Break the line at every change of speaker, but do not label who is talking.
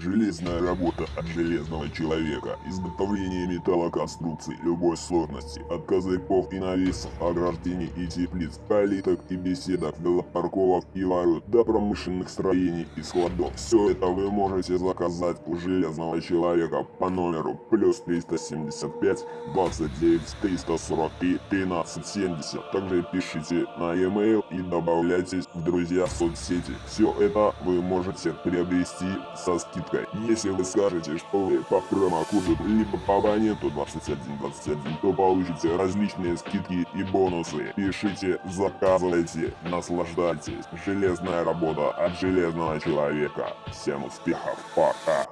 Железная работа от железного человека. Изготовление металлоконструкций любой сложности. От козырьков и навесов, ограждений и теплиц, калиток и беседок, велопарковок и ворот, до промышленных строений и складов. Все это вы можете заказать у железного человека по номеру плюс 375 29 343 1370. Также пишите на e-mail и добавляйтесь в друзья в соцсети. Все это вы можете приобрести со скидкой. Если вы скажете, что вы по промокоду либо по абоненту 2121, то получите различные скидки и бонусы. Пишите, заказывайте, наслаждайтесь. Железная работа от железного человека. Всем успехов, пока!